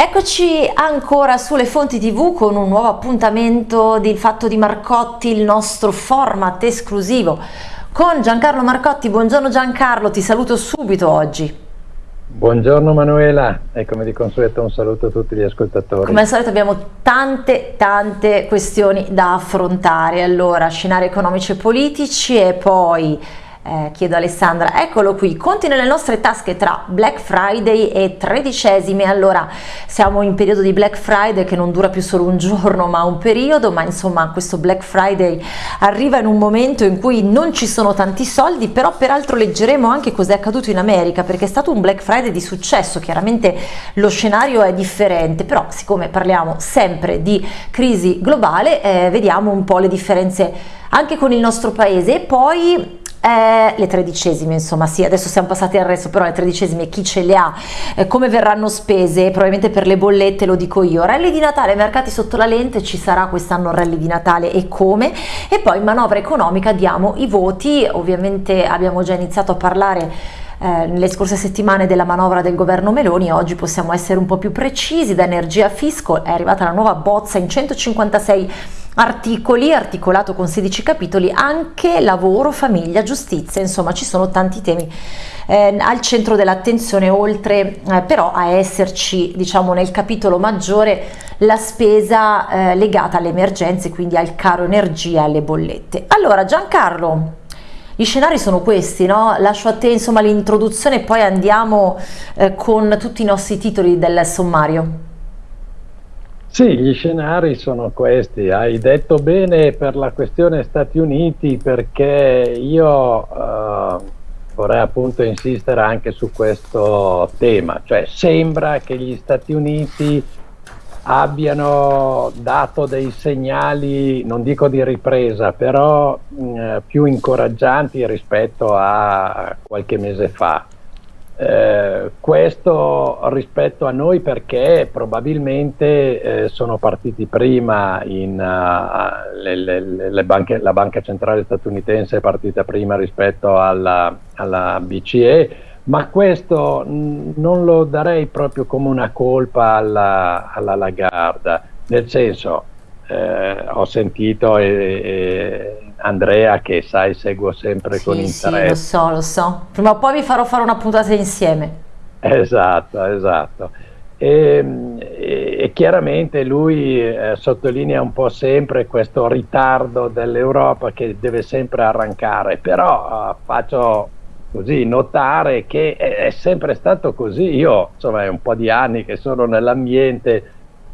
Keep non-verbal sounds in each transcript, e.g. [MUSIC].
Eccoci ancora sulle fonti tv con un nuovo appuntamento del Fatto di Marcotti, il nostro format esclusivo con Giancarlo Marcotti. Buongiorno Giancarlo, ti saluto subito oggi. Buongiorno Manuela e come di consueto un saluto a tutti gli ascoltatori. Come al solito abbiamo tante tante questioni da affrontare, allora scenari economici e politici e poi eh, chiedo a Alessandra, eccolo qui, conti nelle nostre tasche tra Black Friday e tredicesimi, allora siamo in periodo di Black Friday che non dura più solo un giorno ma un periodo, ma insomma questo Black Friday arriva in un momento in cui non ci sono tanti soldi, però peraltro leggeremo anche cosa è accaduto in America perché è stato un Black Friday di successo, chiaramente lo scenario è differente, però siccome parliamo sempre di crisi globale eh, vediamo un po' le differenze anche con il nostro paese. E poi eh, le tredicesime insomma sì adesso siamo passati al resto però le tredicesime chi ce le ha? Eh, come verranno spese? Probabilmente per le bollette lo dico io. Rally di Natale mercati sotto la lente ci sarà quest'anno rally di Natale e come? E poi manovra economica diamo i voti. Ovviamente abbiamo già iniziato a parlare eh, nelle scorse settimane della manovra del governo Meloni, oggi possiamo essere un po' più precisi, da energia fisco è arrivata la nuova bozza in 156 articoli, articolato con 16 capitoli, anche lavoro, famiglia, giustizia, insomma ci sono tanti temi eh, al centro dell'attenzione, oltre eh, però a esserci diciamo nel capitolo maggiore la spesa eh, legata alle emergenze, quindi al caro energia e alle bollette. Allora Giancarlo, gli scenari sono questi, no? lascio a te l'introduzione e poi andiamo eh, con tutti i nostri titoli del sommario. Sì, gli scenari sono questi. Hai detto bene per la questione Stati Uniti perché io eh, vorrei appunto insistere anche su questo tema. Cioè sembra che gli Stati Uniti abbiano dato dei segnali, non dico di ripresa, però mh, eh, più incoraggianti rispetto a qualche mese fa. Eh, questo rispetto a noi perché probabilmente eh, sono partiti prima in, uh, le, le, le banche, la banca centrale statunitense è partita prima rispetto alla, alla BCE ma questo non lo darei proprio come una colpa alla, alla Lagarda nel senso eh, ho sentito e, e Andrea che sai seguo sempre sì, con interesse. Sì, lo so, lo so. Prima o poi vi farò fare una puntata insieme. Esatto, esatto. E, e, e chiaramente lui eh, sottolinea un po' sempre questo ritardo dell'Europa che deve sempre arrancare, però eh, faccio così notare che è, è, sempre stato così. Io insomma è un po' di anni che sono nell'ambiente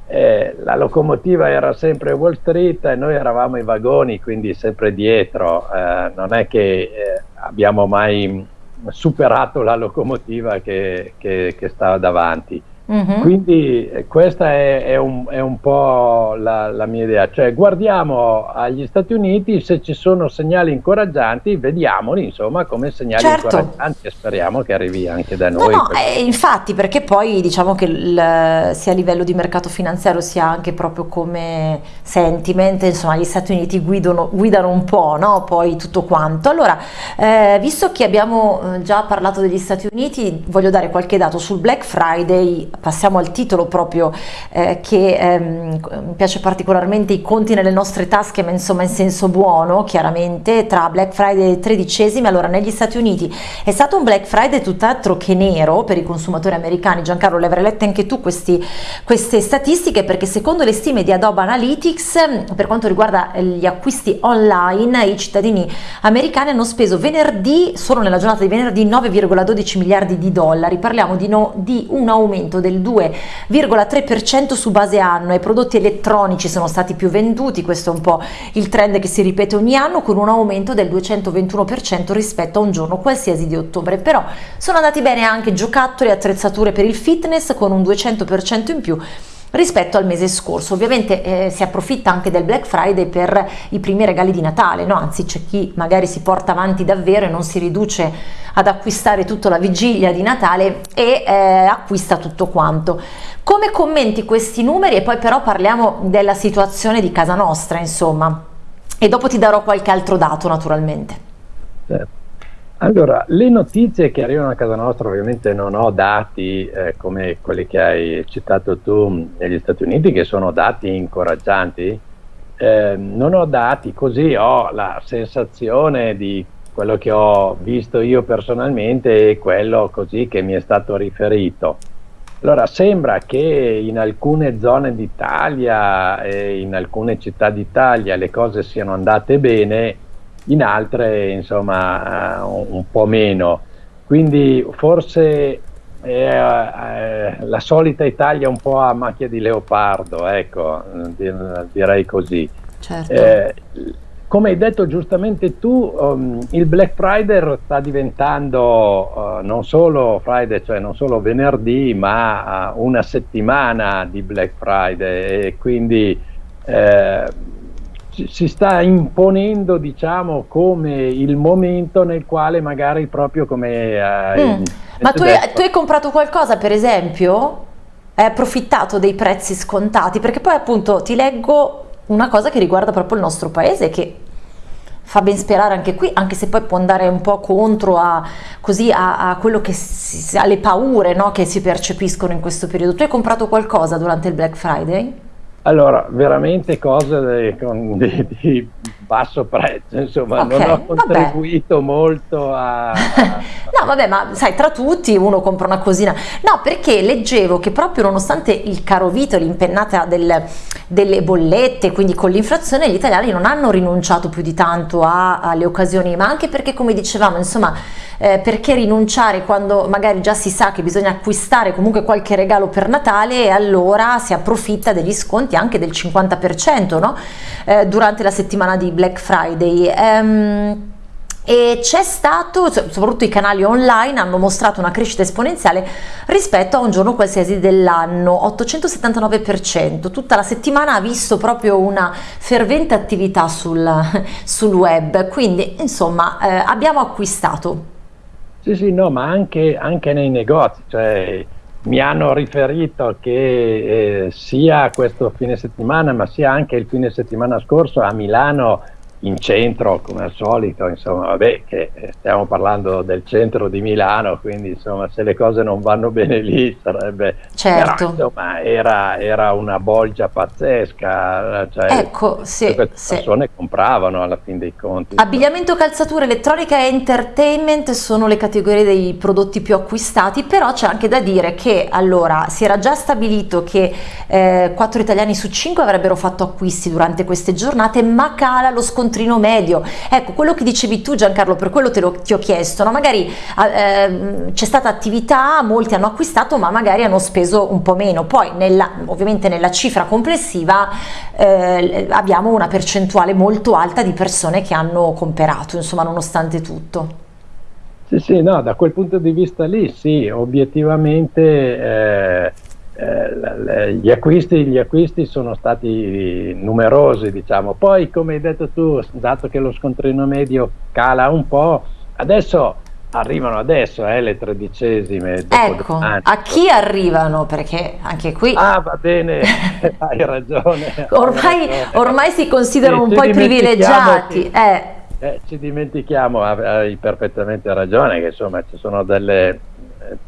eh, la locomotiva era sempre Wall Street e noi eravamo i vagoni, quindi sempre dietro, eh, non è che eh, abbiamo mai superato la locomotiva che, che, che stava davanti. Mm-hmm. Quindi eh, questa è, è, un, è, un, po' la, la, mia idea, cioè guardiamo agli Stati Uniti se ci sono segnali incoraggianti, vediamoli insomma come segnali certo. incoraggianti e speriamo che arrivi anche da noi. No, no, eh, infatti perché poi diciamo che il, sia a livello di mercato finanziario sia anche proprio come sentiment, insomma gli Stati Uniti guidano, guidano un po' no? poi tutto quanto. Allora, eh, visto che abbiamo eh, già parlato degli Stati Uniti, voglio dare qualche dato sul Black Friday passiamo al titolo proprio eh, che ehm, mi piace particolarmente i conti nelle nostre tasche ma insomma in senso buono chiaramente tra Black Friday e tredicesimi. Allora negli Stati Uniti è stato un Black Friday tutt'altro che nero per i consumatori americani. Giancarlo le avrai lette anche tu questi, queste statistiche perché secondo le stime di Adobe Analytics per quanto riguarda gli acquisti online i cittadini americani hanno speso venerdì solo nella giornata di venerdì 9,12 miliardi di dollari. Parliamo di, no, di un aumento del 2,3% su base anno. I prodotti elettronici sono stati più venduti, questo è un po' il trend che si ripete ogni anno con un aumento del 221% rispetto a un giorno qualsiasi di ottobre, però sono andati bene anche giocattoli e attrezzature per il fitness con un 200% in più rispetto al mese scorso. Ovviamente eh, si approfitta anche del Black Friday per i primi regali di Natale, no? anzi c'è chi magari si porta avanti davvero e non si riduce ad acquistare tutta la vigilia di Natale e eh, acquista tutto quanto. Come commenti questi numeri e poi però parliamo della situazione di casa nostra insomma e dopo ti darò qualche altro dato naturalmente. Certo. Allora, le notizie che arrivano a casa nostra, ovviamente non ho dati eh, come quelli che hai citato tu negli Stati Uniti, che sono dati incoraggianti. Eh, non ho dati, così ho la sensazione di quello che ho visto io personalmente e quello così che mi è stato riferito. Allora, sembra che in alcune zone d'Italia e in alcune città d'Italia le cose siano andate bene, in altre insomma uh, un po' meno. Quindi forse eh, eh, la solita Italia un po' a macchia di leopardo, ecco, direi così. Certo. Eh, come hai detto giustamente tu, um, il Black Friday sta diventando uh, non solo Friday, cioè non solo venerdì, ma uh, una settimana di Black Friday e quindi eh, si sta imponendo diciamo come il momento nel quale magari proprio come eh, mm. ma tu hai, tu hai, comprato qualcosa per esempio hai approfittato dei prezzi scontati perché poi appunto ti leggo una cosa che riguarda proprio il nostro paese che fa ben sperare anche qui anche se poi può andare un po' contro a, così a, a quello che si, alle paure no, che si percepiscono in questo periodo tu hai comprato qualcosa durante il Black Friday? Allora, veramente cose di, di, basso prezzo, insomma, okay, non ho contribuito vabbè. molto a... [LAUGHS] no, vabbè, ma sai, tra tutti uno compra una cosina. No, perché leggevo che proprio nonostante il caro vito, l'impennata del, delle bollette, quindi con l'inflazione, gli italiani non hanno rinunciato più di tanto a, alle occasioni, ma anche perché, come dicevamo, insomma, eh, perché rinunciare quando magari già si sa che bisogna acquistare comunque qualche regalo per Natale e allora si approfitta degli sconti anche del 50%, no? Eh, durante la settimana di Black Friday. Um, e c'è stato, soprattutto i canali online hanno mostrato una crescita esponenziale rispetto a un giorno qualsiasi dell'anno, 879%, tutta la settimana ha visto proprio una fervente attività sul, sul web, quindi insomma eh, abbiamo acquistato. Sì, sì, no, ma anche, anche nei negozi, cioè mi hanno riferito che eh, sia questo fine settimana, ma sia anche il fine settimana scorso a Milano in centro come al solito, insomma, vabbè, che eh, stiamo parlando del centro di Milano, quindi insomma, se le cose non vanno bene lì sarebbe... Certo. Però, insomma, era, era, una bolgia pazzesca, cioè, ecco, sì, le persone sì. compravano alla fin dei conti. Abbigliamento, calzatura, elettronica e entertainment sono le categorie dei prodotti più acquistati, però c'è anche da dire che allora si era già stabilito che eh, 4 italiani su 5 avrebbero fatto acquisti durante queste giornate, ma cala lo sconto scontrino medio. Ecco, quello che dicevi tu Giancarlo, per quello te lo, ti ho chiesto, no? magari eh, c'è stata attività, molti hanno acquistato ma magari hanno speso un po' meno, poi nella, ovviamente nella cifra complessiva eh, abbiamo una percentuale molto alta di persone che hanno comperato, insomma nonostante tutto. Sì, sì, no, da quel punto di vista lì sì, obiettivamente eh, gli, acquisti, gli, acquisti, sono stati numerosi, diciamo. Poi, come hai detto tu, dato che lo scontrino medio cala un po', adesso arrivano adesso eh, le tredicesime. Ecco, a chi arrivano? Perché anche qui... Ah, va bene, [LAUGHS] [LAUGHS] hai ragione. ormai, ormai, si considerano un po' i privilegiati. Eh. Eh, ci dimentichiamo, hai perfettamente ragione, che insomma ci sono delle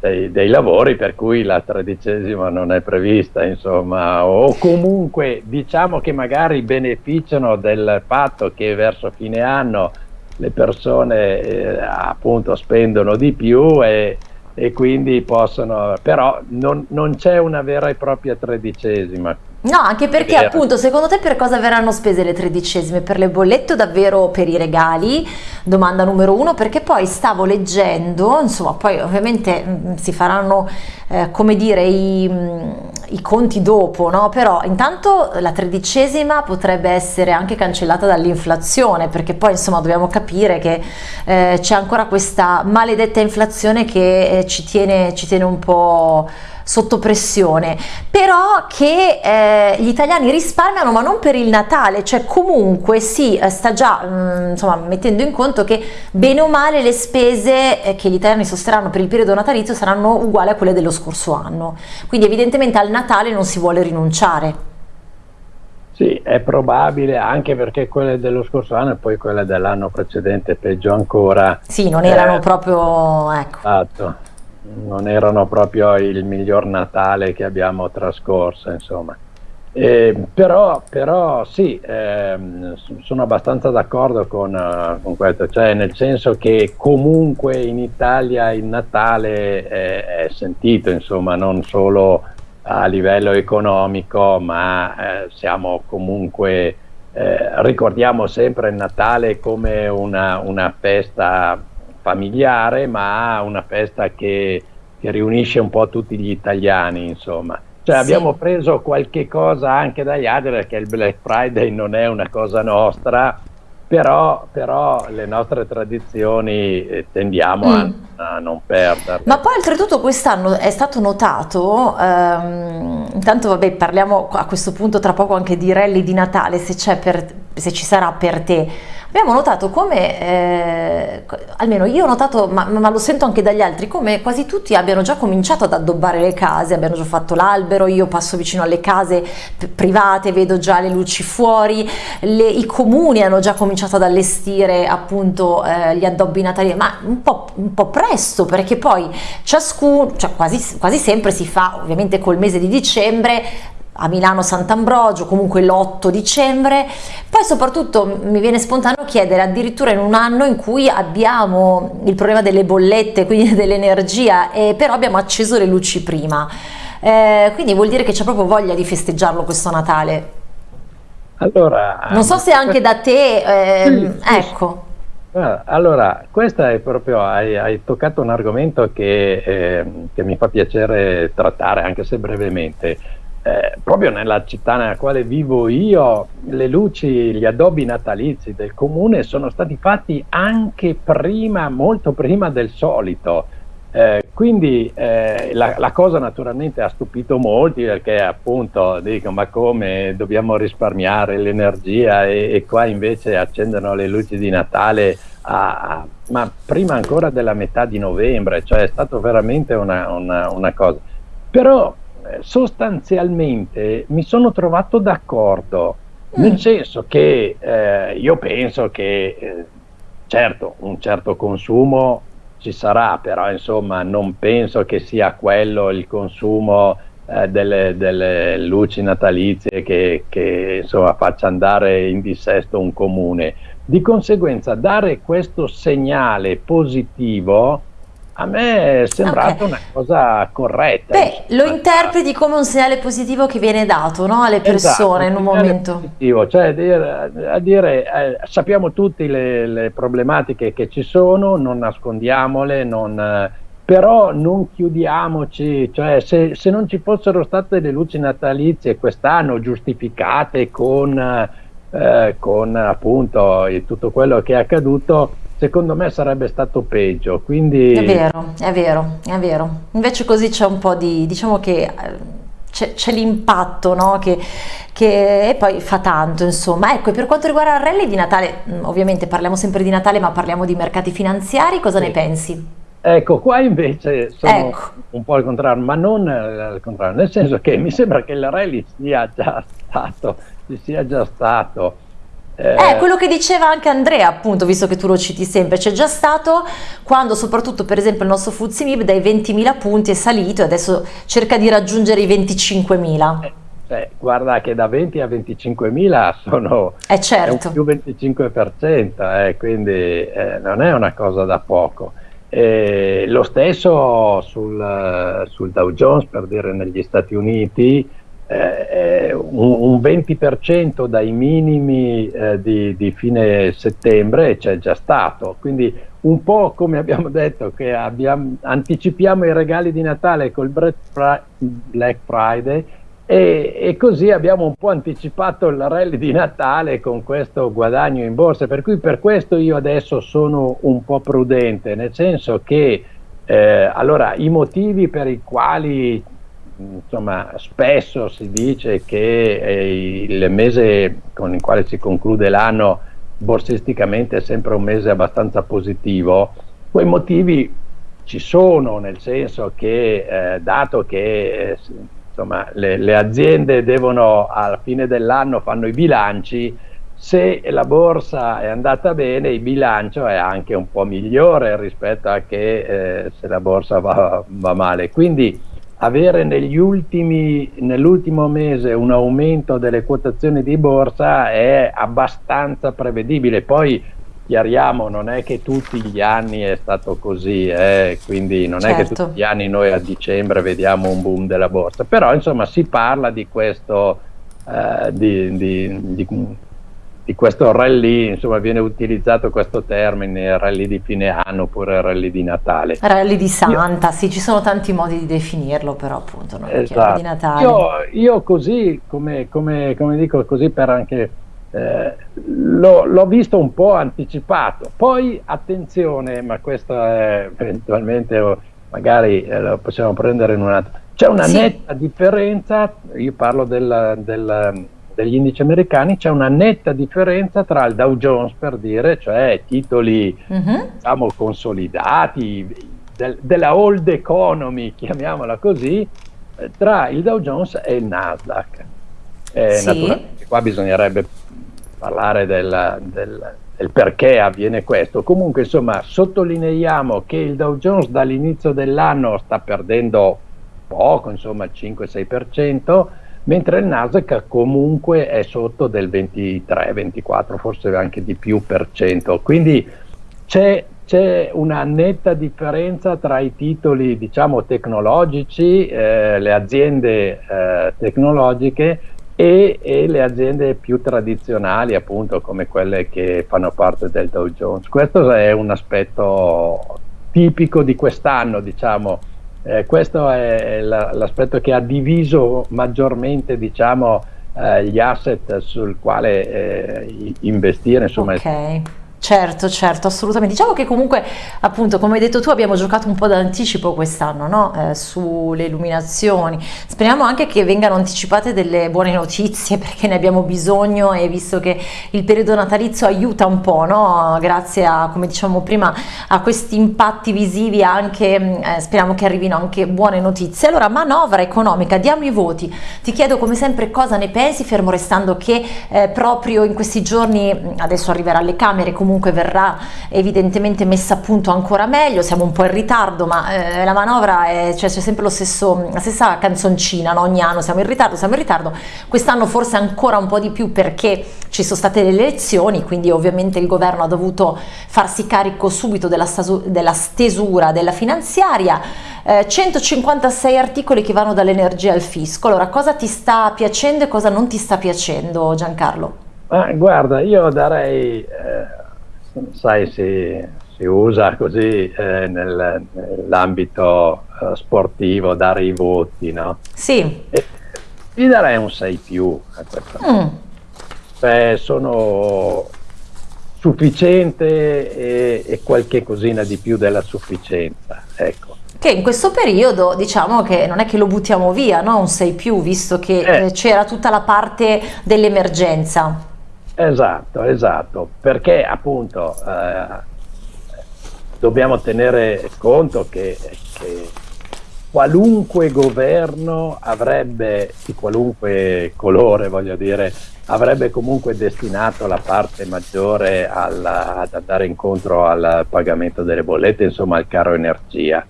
dei, dei, lavori per cui la tredicesima non è prevista, insomma, o comunque diciamo che magari beneficiano del fatto che verso fine anno le persone eh, appunto spendono di più e, e quindi possono, però non, non c'è una vera e propria tredicesima, No, anche perché appunto, secondo te per cosa verranno spese le tredicesime? Per le bollette o davvero per i regali? Domanda numero uno, perché poi stavo leggendo, insomma, poi ovviamente mh, mm, si faranno, eh, come dire, i, mh, mm, i, conti dopo, no? Però intanto la tredicesima potrebbe essere anche cancellata dall'inflazione, perché poi insomma dobbiamo capire che eh, c'è ancora questa maledetta inflazione che eh, ci, tiene, ci tiene un po' sotto pressione, però che eh, gli italiani risparmiano ma non per il Natale, cioè comunque si eh, sta già mh, mm, insomma, mettendo in conto che bene o male le spese eh, che gli italiani sosterranno per il periodo natalizio saranno uguali a quelle dello scorso anno, quindi evidentemente al Natale non si vuole rinunciare. Sì, è probabile anche perché quelle dello scorso anno e poi quelle dell'anno precedente peggio ancora. Sì, non erano eh, proprio... Ecco. Esatto, non erano proprio il miglior Natale che abbiamo trascorso, insomma. Eh, però, però, sì, eh, sono abbastanza d'accordo con, uh, con, questo, cioè nel senso che comunque in Italia il Natale è, è sentito, insomma, non solo a livello economico, ma eh, siamo comunque, eh, ricordiamo sempre il Natale come una, una, festa familiare, ma una festa che, che, riunisce un po' tutti gli italiani, insomma. Cioè sì. abbiamo preso qualche cosa anche dagli altri perché il Black Friday non è una cosa nostra, però, però, le nostre tradizioni eh, tendiamo mm. a, a, non perderle. Ma poi oltretutto quest'anno è stato notato, ehm, intanto vabbè parliamo a questo punto tra poco anche di rally di Natale, se, per, se ci sarà per te, abbiamo notato come, eh, almeno io ho notato, ma, ma, lo sento anche dagli altri, come quasi tutti abbiano già cominciato ad addobbare le case, abbiano già fatto l'albero, io passo vicino alle case private, vedo già le luci fuori, le, i comuni hanno già cominciato ad allestire appunto eh, gli addobbi natali, ma un po', un po', presto perché poi ciascuno, cioè quasi, quasi sempre si fa ovviamente col mese di dicembre, a Milano Sant'Ambrogio, comunque l'8 dicembre, poi soprattutto mi viene spontaneo chiedere addirittura in un anno in cui abbiamo il problema delle bollette, quindi [LAUGHS] dell'energia, però abbiamo acceso le luci prima, eh, quindi vuol dire che c'è proprio voglia di festeggiarlo questo Natale. Allora, non so se anche da te, eh, sì, ecco. Allora, questa è proprio, hai, hai toccato un argomento che, eh, che mi fa piacere trattare, anche se brevemente eh, proprio nella città nella quale vivo io, le luci, gli addobbi natalizi del comune sono stati fatti anche prima, molto prima del solito. Eh, quindi eh, la, la, cosa naturalmente ha stupito molti perché appunto dicono ma come dobbiamo risparmiare l'energia e, e, qua invece accendono le luci di Natale a, a, ma prima ancora della metà di novembre, cioè è stato veramente una, una, una cosa. Però sostanzialmente mi sono trovato d'accordo, mm. nel senso che eh, io penso che eh, certo un certo consumo ci sarà, però insomma non penso che sia quello il consumo eh, delle, delle, luci natalizie che, che insomma, faccia andare in dissesto un comune. Di conseguenza dare questo segnale positivo a me è sembrata okay. una cosa corretta. Beh, lo interpreti come un segnale positivo che viene dato no, alle persone esatto, in un momento. Positivo, cioè a dire, a dire eh, sappiamo tutte le, le, problematiche che ci sono, non nascondiamole, non, eh, però non chiudiamoci, cioè se, se, non ci fossero state le luci natalizie quest'anno giustificate con, eh, con appunto tutto quello che è accaduto, secondo me sarebbe stato peggio. Quindi... È vero, è vero, è vero. Invece così c'è un po' di, diciamo che eh, c'è, l'impatto no? che, che, e poi fa tanto insomma ecco e per quanto riguarda il rally di Natale mm, ovviamente parliamo sempre di Natale ma parliamo di mercati finanziari cosa sì. ne pensi? Ecco, qua invece sono ecco. un po' al contrario, ma non al contrario, nel senso che mi sembra che il rally sia già stato, ci sia già stato eh, eh, quello che diceva anche Andrea, appunto, visto che tu lo citi sempre, c'è già stato quando soprattutto per esempio il nostro Fuzimib dai 20.000 punti è salito e adesso cerca di raggiungere i 25.000. Eh, eh, guarda che da 20 a 25.000 sono eh certo. più 25%, eh, quindi eh, non è una cosa da poco. lo stesso sul, sul Dow Jones, per dire negli Stati Uniti, eh, un, un, 20% dai minimi eh, di, di, fine settembre c'è già stato, quindi un po' come abbiamo detto che abbiamo, anticipiamo i regali di Natale col Black Friday e, e, così abbiamo un po' anticipato il rally di Natale con questo guadagno in borsa, per cui per questo io adesso sono un po' prudente, nel senso che eh, allora i motivi per i quali insomma, spesso si dice che il mese con il quale si conclude l'anno borsisticamente è sempre un mese abbastanza positivo, quei motivi ci sono, nel senso che eh, dato che eh, insomma, le, le aziende devono alla fine dell'anno fanno i bilanci, se la borsa è andata bene il bilancio è anche un po' migliore rispetto a che eh, se la borsa va, va male. Quindi avere nell'ultimo mese un aumento delle quotazioni di borsa è abbastanza prevedibile. Poi chiariamo, non è che tutti gli anni è stato così, eh, quindi non certo. è che certo. tutti gli anni noi a dicembre vediamo un boom della borsa, però insomma si parla di questo, eh, di, di, di, di, questo rally, insomma viene utilizzato questo termine, rally di fine anno oppure rally di Natale. Rally di Santa, io, sì, ci sono tanti modi di definirlo, però appunto non esatto. di Natale. Io, io così, come, come, come dico, così per anche eh, l'ho visto un po' anticipato. Poi attenzione, ma questo è eventualmente magari eh, lo possiamo prendere in un altro. C'è una sì. netta differenza, io parlo del, del, degli indici americani, c'è una netta differenza tra il Dow Jones per dire, cioè titoli uh-huh. diciamo consolidati, del, della old economy, chiamiamola così, eh, tra il Dow Jones e il Nasdaq. Eh, sì. Naturalmente qua bisognerebbe parlare del, del, del, perché avviene questo. Comunque, insomma, sottolineiamo che il Dow Jones dall'inizio dell'anno sta perdendo poco, insomma, il 5-6%, mentre il Nasdaq comunque è sotto del 23-24, forse anche di più per cento. Quindi c'è, c'è una netta differenza tra i titoli, diciamo, tecnologici, eh, le aziende eh, tecnologiche e, e, le aziende più tradizionali appunto come quelle che fanno parte del Dow Jones. Questo è un aspetto tipico di quest'anno, diciamo, eh, questo è l'aspetto che ha diviso maggiormente diciamo, eh, gli asset sul quale eh, investire. Insomma, okay. Certo, certo, assolutamente. Diciamo che comunque, appunto, come hai detto tu, abbiamo giocato un po' d'anticipo quest'anno, no? eh, sulle illuminazioni. Speriamo anche che vengano anticipate delle buone notizie [LAUGHS] perché ne abbiamo bisogno e visto che il periodo natalizio aiuta un po', no? Grazie a, come diciamo prima, a questi impatti visivi anche, mm, eh, speriamo che arrivino anche buone notizie. Allora, manovra economica, diamo i voti. Ti chiedo come sempre cosa ne pensi, fermo restando che eh, proprio in questi giorni, mm, adesso arriverà alle Camere, comunque comunque verrà evidentemente messa a punto ancora meglio, siamo un po' in ritardo, ma eh, la manovra è, cioè, c'è sempre stesso, la stessa canzoncina, no? ogni anno siamo in ritardo, siamo in ritardo, quest'anno forse ancora un po' di più perché ci sono state le elezioni, quindi ovviamente il governo ha dovuto farsi carico subito della, della stesura della finanziaria, eh, 156 articoli che vanno dall'energia al fisco, allora cosa ti sta piacendo e cosa non ti sta piacendo Giancarlo? Ah, guarda, io darei eh, sai, si, si usa così eh, nel, nell'ambito eh, sportivo dare i voti, no? Sì. E, gli darei un 6 più a questa. Mm. Cioè, sono sufficiente e, e, qualche cosina di più della sufficienza, ecco. Che in questo periodo diciamo che non è che lo buttiamo via, no? Un 6 più, visto che eh. c'era tutta la parte dell'emergenza. Esatto, esatto, perché appunto eh, dobbiamo tenere conto che, che, qualunque governo avrebbe, di qualunque colore voglio dire, avrebbe comunque destinato la parte maggiore alla, ad andare incontro al pagamento delle bollette, insomma al caro energia.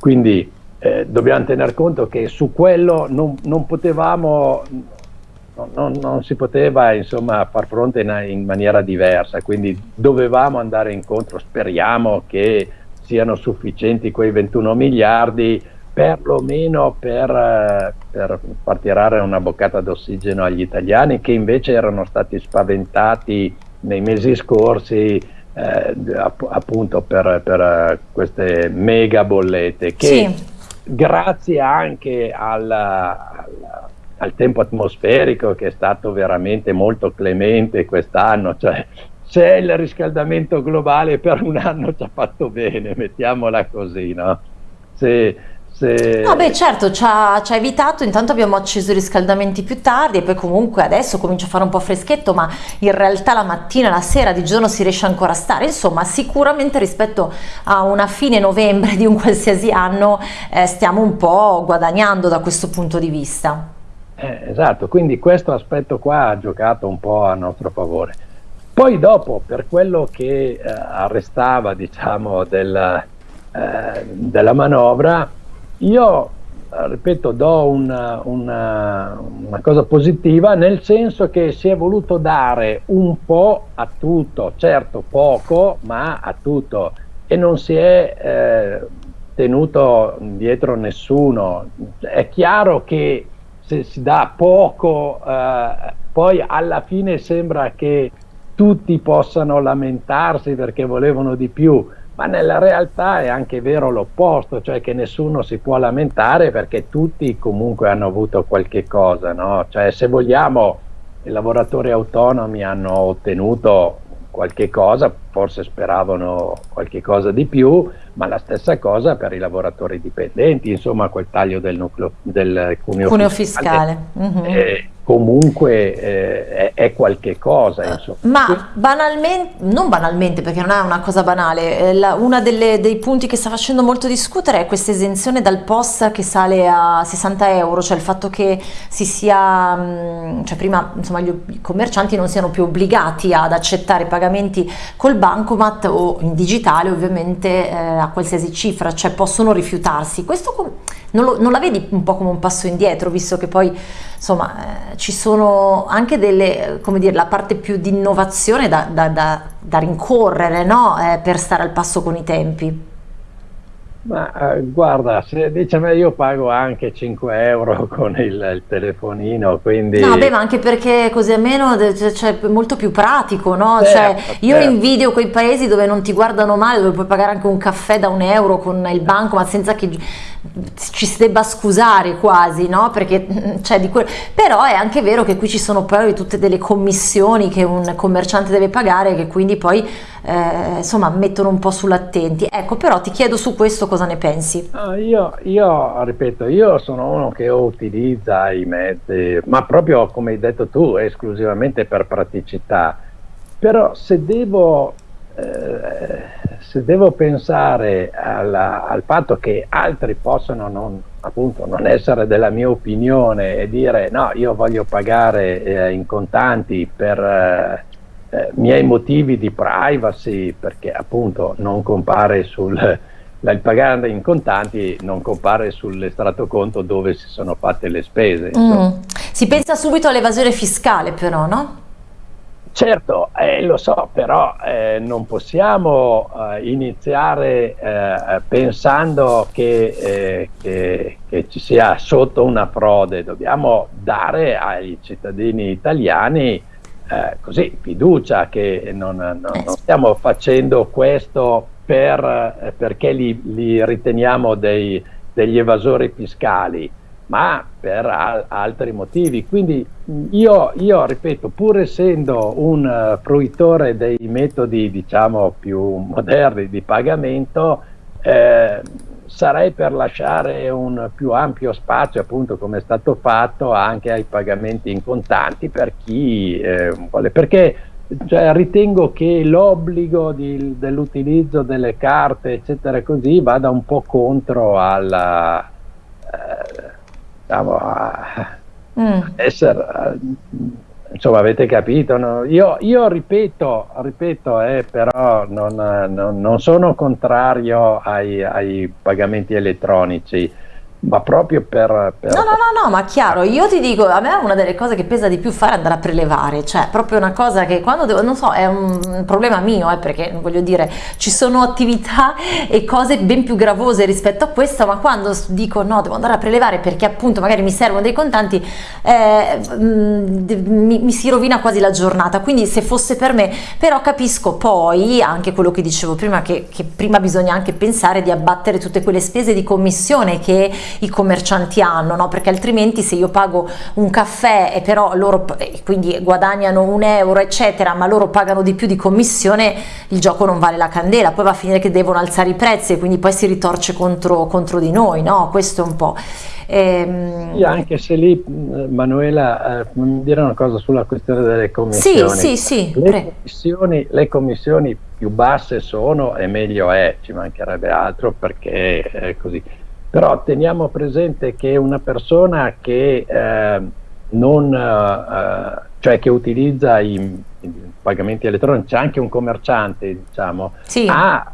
Quindi eh, dobbiamo tener conto che su quello non, non potevamo non, non, si poteva insomma, far fronte in, in, maniera diversa, quindi dovevamo andare incontro, speriamo che siano sufficienti quei 21 miliardi perlomeno per, per far tirare una boccata d'ossigeno agli italiani che invece erano stati spaventati nei mesi scorsi eh, appunto per, per, queste mega bollette che sì. grazie anche alla, alla al tempo atmosferico che è stato veramente molto clemente quest'anno, cioè se il riscaldamento globale per un anno ci ha fatto bene, mettiamola così, no? se, Se... No, beh, certo, ci ha, ci ha, evitato. Intanto abbiamo acceso i riscaldamenti più tardi e poi comunque adesso comincia a fare un po' freschetto, ma in realtà la mattina, la sera, di giorno si riesce ancora a stare. Insomma, sicuramente rispetto a una fine novembre di un qualsiasi anno eh, stiamo un po' guadagnando da questo punto di vista. Eh, esatto, quindi questo aspetto qua ha giocato un po' a nostro favore. Poi dopo, per quello che eh, arrestava, diciamo, del, eh, della manovra, io, ripeto, do una, una, una, cosa positiva nel senso che si è voluto dare un po' a tutto, certo poco, ma a tutto e non si è eh, tenuto dietro nessuno. È chiaro che se si dà poco, eh, poi alla fine sembra che tutti possano lamentarsi perché volevano di più ma nella realtà è anche vero l'opposto, cioè che nessuno si può lamentare perché tutti comunque hanno avuto qualche cosa, no? Cioè se vogliamo i lavoratori autonomi hanno ottenuto qualche cosa, forse speravano qualche cosa di più, ma la stessa cosa per i lavoratori dipendenti, insomma quel taglio del, nucleo, del cuneo, cuneo fiscale, fiscale. Mm-hmm. Eh, comunque eh, è, è, qualche cosa. Insomma. Ma banalmente, non banalmente perché non è una cosa banale, eh, la, uno dei punti che sta facendo molto discutere è questa esenzione dal POS che sale a 60 euro, cioè il fatto che si sia, mm, cioè prima insomma gli, i commercianti non siano più obbligati ad accettare pagamenti col bancomat o in digitale ovviamente eh, a qualsiasi cifra, cioè possono rifiutarsi. Questo non, lo, non la vedi un po' come un passo indietro, visto che poi insomma eh, ci sono anche delle, come dire, la parte più di innovazione da, da, da, da rincorrere no? eh, per stare al passo con i tempi. Ma eh, guarda, se dice a me io pago anche 5 euro [LAUGHS] con il, il telefonino, quindi... No, beh, ma anche perché così almeno cioè, cioè, è molto più pratico, no? Certo, cioè, io certo. invidio quei paesi dove non ti guardano male, dove puoi pagare anche un caffè da un euro con il banco, ma senza che ci si debba scusare quasi, no? Perché, cioè, di que... Però è anche vero che qui ci sono poi tutte delle commissioni che un commerciante deve pagare che quindi poi eh, insomma mettono un po' sull'attenti. Ecco, però ti chiedo su questo cosa ne pensi. Ah, io, io, ripeto, io sono uno che utilizza i mezzi, ma proprio come hai detto tu, esclusivamente per praticità. Però se devo eh, se devo pensare alla, al fatto che altri possono non, appunto, non essere della mia opinione e dire no, io voglio pagare eh, in contanti per eh, eh miei motivi di privacy, perché appunto non compare sul, il pagare in contanti non compare sull'estratto conto dove si sono fatte le spese. Mm. Si pensa subito all'evasione fiscale però, no? Certo, eh, lo so, però eh, non possiamo eh, iniziare eh, pensando che, eh, che, che, ci sia sotto una frode, dobbiamo dare ai cittadini italiani eh, così fiducia che non, non, non, stiamo facendo questo per, perché li, li riteniamo dei, degli evasori fiscali ma per al altri motivi. Quindi io, io, ripeto, pur essendo un uh, fruitore dei metodi diciamo più moderni di pagamento, eh, sarei per lasciare un più ampio spazio, appunto come è stato fatto, anche ai pagamenti in contanti per chi eh, vuole, perché cioè, ritengo che l'obbligo dell'utilizzo delle carte, eccetera, così, vada un po' contro alla... Eh, diciamo, a mm. essere, insomma avete capito, no? io, io, ripeto, ripeto eh, però non, non, non, sono contrario ai, ai pagamenti elettronici, ma proprio per, per, No, no, no, no, ma chiaro, io ti dico, a me una delle cose che pesa di più fare è andare a prelevare, cioè proprio una cosa che quando devo, non so, è un problema mio, eh, perché voglio dire, ci sono attività e cose ben più gravose rispetto a questa, ma quando dico no, devo andare a prelevare perché appunto magari mi servono dei contanti, eh, mi, mi si rovina quasi la giornata, quindi se fosse per me, però capisco poi anche quello che dicevo prima, che, che prima bisogna anche pensare di abbattere tutte quelle spese di commissione che i commercianti hanno, no? perché altrimenti se io pago un caffè e però loro quindi guadagnano un euro eccetera, ma loro pagano di più di commissione, il gioco non vale la candela, poi va a finire che devono alzare i prezzi e quindi poi si ritorce contro, contro di noi, no? questo è un po'. Ehm... Sì, anche se lì Manuela eh, dire una cosa sulla questione delle commissioni. Sì, sì, sì. Le commissioni, le commissioni, più basse sono e meglio è, ci mancherebbe altro perché è così. Però teniamo presente che una persona che eh, non, eh, cioè che utilizza i, i, pagamenti elettronici, anche un commerciante, diciamo, sì. ha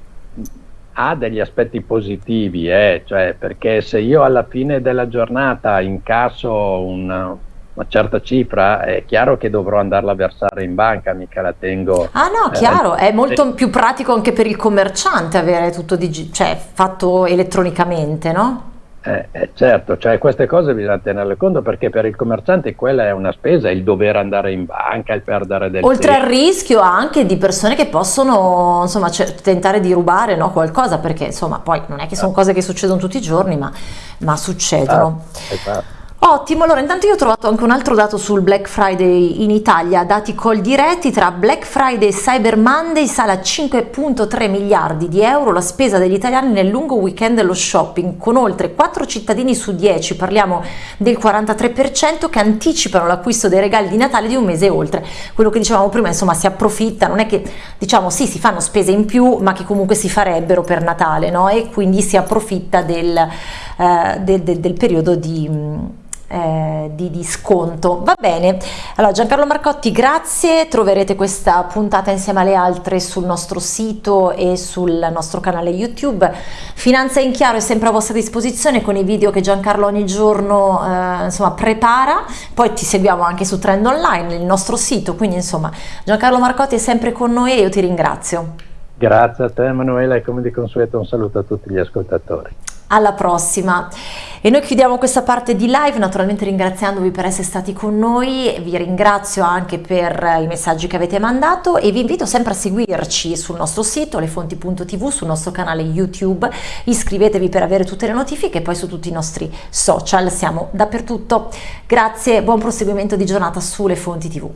ha degli aspetti positivi, eh? cioè, perché se io alla fine della giornata incasso una, una, certa cifra, è chiaro che dovrò andarla a versare in banca, mica la tengo. Ah no, eh, chiaro, è molto eh, più pratico anche per il commerciante avere tutto cioè, fatto elettronicamente, no? Eh, eh, certo, cioè queste cose bisogna tenerle conto perché per il commerciante quella è una spesa, il dover andare in banca, il perdere del Oltre tempo. al rischio anche di persone che possono insomma, tentare di rubare no, qualcosa perché insomma poi non è che sono cose che succedono tutti i giorni ma, ma succedono. Esatto, esatto. Ottimo, allora intanto io ho trovato anche un altro dato sul Black Friday in Italia, dati call diretti tra Black Friday e Cyber Monday sale a 5.3 miliardi di euro la spesa degli italiani nel lungo weekend dello shopping, con oltre 4 cittadini su 10, parliamo del 43%, che anticipano l'acquisto dei regali di Natale di un mese oltre. Quello che dicevamo prima, insomma, si approfitta, non è che diciamo sì, si fanno spese in più, ma che comunque si farebbero per Natale, no? E quindi si approfitta del, eh, del, del, del periodo di eh, di, di, sconto. Va bene, allora Giancarlo Marcotti grazie, troverete questa puntata insieme alle altre sul nostro sito e sul nostro canale YouTube. Finanza in chiaro è sempre a vostra disposizione con i video che Giancarlo ogni giorno eh, insomma, prepara, poi ti seguiamo anche su Trend Online, il nostro sito, quindi insomma Giancarlo Marcotti è sempre con noi e io ti ringrazio. Grazie a te Emanuela e come di consueto un saluto a tutti gli ascoltatori alla prossima. E noi chiudiamo questa parte di live naturalmente ringraziandovi per essere stati con noi. Vi ringrazio anche per i messaggi che avete mandato e vi invito sempre a seguirci sul nostro sito lefonti.tv sul nostro canale youtube. Iscrivetevi per avere tutte le notifiche e poi su tutti i nostri social. Siamo dappertutto. Grazie buon proseguimento di giornata su Le Fonti TV